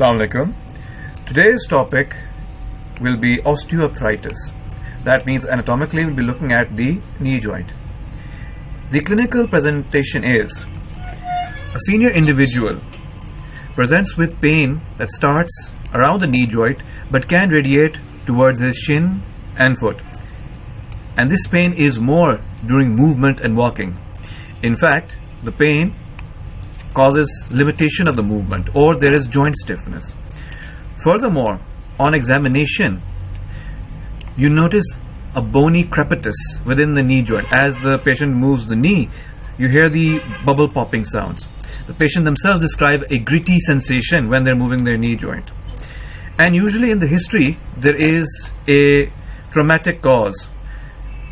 Assalamu alaikum. Today's topic will be osteoarthritis. That means anatomically we'll be looking at the knee joint. The clinical presentation is a senior individual presents with pain that starts around the knee joint but can radiate towards his shin and foot. And this pain is more during movement and walking. In fact, the pain causes limitation of the movement or there is joint stiffness. Furthermore, on examination, you notice a bony crepitus within the knee joint. As the patient moves the knee, you hear the bubble popping sounds. The patient themselves describe a gritty sensation when they're moving their knee joint. And usually in the history, there is a traumatic cause.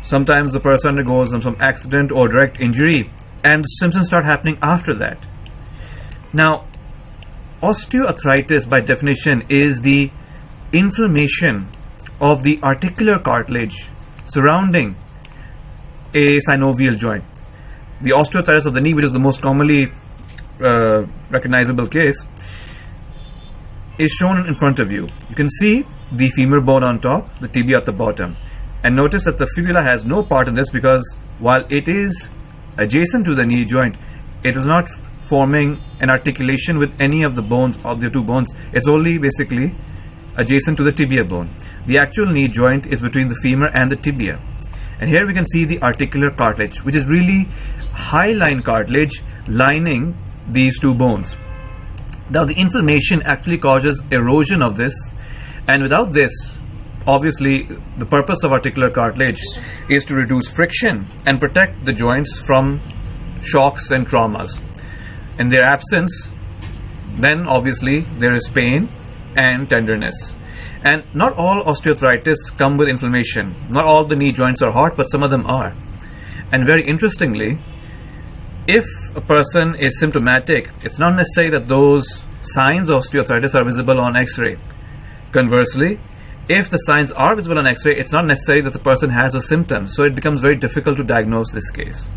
Sometimes the person undergoes some, accident or direct injury and symptoms start happening after that. Now, osteoarthritis by definition is the inflammation of the articular cartilage surrounding a synovial joint. The osteoarthritis of the knee, which is the most commonly uh, recognizable case, is shown in front of you. You can see the femur bone on top, the tibia at the bottom. And notice that the fibula has no part in this because while it is adjacent to the knee joint, it is not forming an articulation with any of the bones of the two bones. It's only basically adjacent to the tibia bone. The actual knee joint is between the femur and the tibia. And here we can see the articular cartilage, which is really hyaline cartilage lining these two bones. Now the inflammation actually causes erosion of this and without this obviously the purpose of articular cartilage is to reduce friction and protect the joints from shocks and traumas in their absence then obviously there is pain and tenderness. And not all osteoarthritis come with inflammation. Not all the knee joints are hot but some of them are. And very interestingly if a person is symptomatic it's not necessary that those signs of osteoarthritis are visible on x-ray. Conversely if the signs are visible on x-ray it's not necessary that the person has those symptoms. So it becomes very difficult to diagnose this case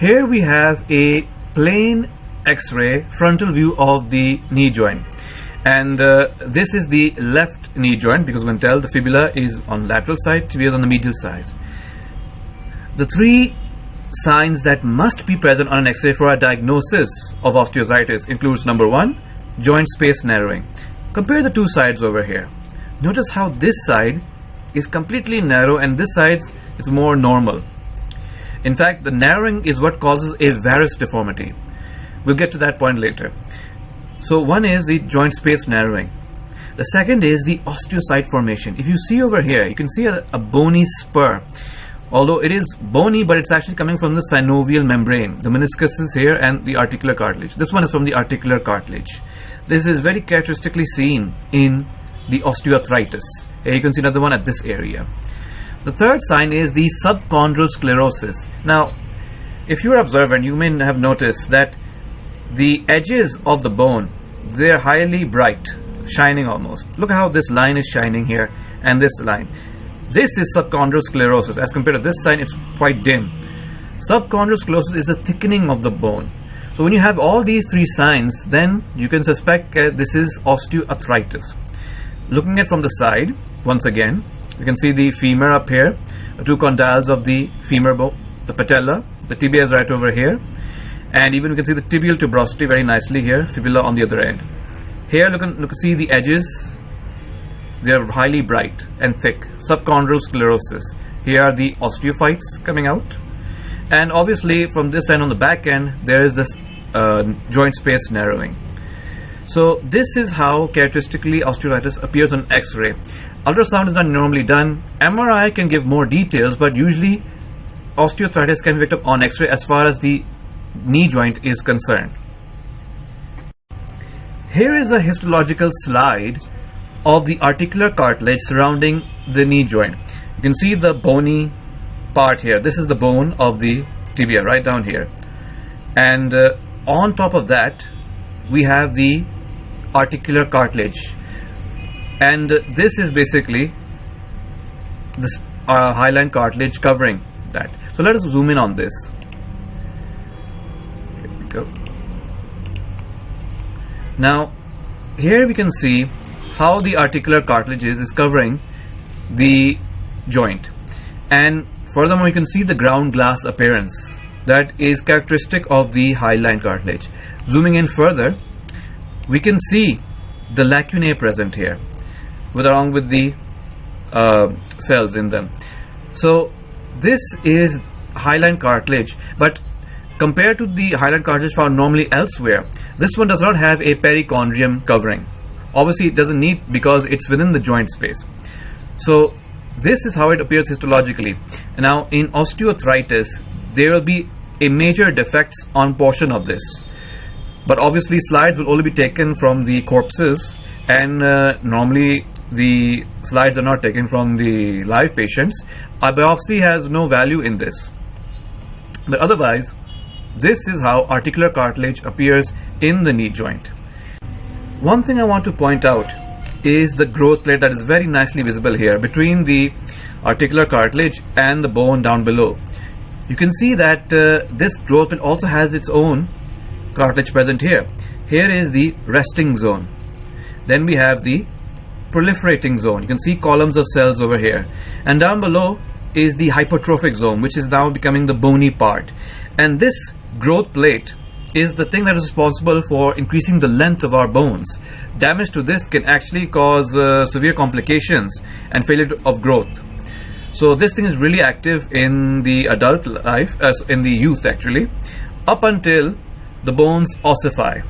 Here we have a plain x-ray frontal view of the knee joint. And uh, this is the left knee joint because when tell the fibula is on lateral side tibia is on the medial side. The three signs that must be present on an x-ray for a diagnosis of osteoarthritis includes number one joint space narrowing. Compare the two sides over here. Notice how this side is completely narrow and this side is more normal in fact, the narrowing is what causes a varus deformity. We'll get to that point later. So one is the joint space narrowing. The second is the osteophyte formation. If you see over here, you can see a, a bony spur. Although it is bony, but it's actually coming from the synovial membrane. The meniscus is here and the articular cartilage. This one is from the articular cartilage. This is very characteristically seen in the osteoarthritis. Here you can see another one at this area. The third sign is the subchondral sclerosis. Now, if you're observant, you may have noticed that the edges of the bone, they're highly bright, shining almost. Look how this line is shining here and this line. This is subchondral sclerosis. As compared to this sign, it's quite dim. Subchondral sclerosis is the thickening of the bone. So when you have all these three signs, then you can suspect uh, this is osteoarthritis. Looking at from the side, once again, you can see the femur up here, two condyles of the femur bone, the patella, the tibia is right over here, and even we can see the tibial tuberosity very nicely here, fibula on the other end. Here, look, and look see the edges, they are highly bright and thick, subchondral sclerosis. Here are the osteophytes coming out, and obviously from this end on the back end, there is this uh, joint space narrowing. So this is how characteristically osteoarthritis appears on X-ray. Ultrasound is not normally done. MRI can give more details, but usually osteoarthritis can be picked up on X-ray as far as the knee joint is concerned. Here is a histological slide of the articular cartilage surrounding the knee joint. You can see the bony part here. This is the bone of the tibia right down here. And uh, on top of that, we have the articular cartilage and this is basically this uh, hyaline cartilage covering that so let us zoom in on this here we go Now, here we can see how the articular cartilages is covering the joint. And furthermore, you can see the ground glass appearance that is characteristic of the hyaline cartilage. Zooming in further, we can see the lacunae present here with along with the uh, cells in them. So this is hyaline cartilage, but compared to the hyaline cartilage found normally elsewhere, this one does not have a perichondrium covering. Obviously, it doesn't need because it's within the joint space. So this is how it appears histologically. Now in osteoarthritis, there will be a major defects on portion of this. But obviously slides will only be taken from the corpses and uh, normally the slides are not taken from the live patients. A biopsy has no value in this. But otherwise, this is how articular cartilage appears in the knee joint. One thing I want to point out is the growth plate that is very nicely visible here between the articular cartilage and the bone down below. You can see that uh, this growth plate also has its own cartilage present here. Here is the resting zone. Then we have the proliferating zone. You can see columns of cells over here. And down below is the hypertrophic zone, which is now becoming the bony part. And this growth plate is the thing that is responsible for increasing the length of our bones. Damage to this can actually cause uh, severe complications and failure of growth. So this thing is really active in the adult life, uh, in the youth actually, up until the bones ossify.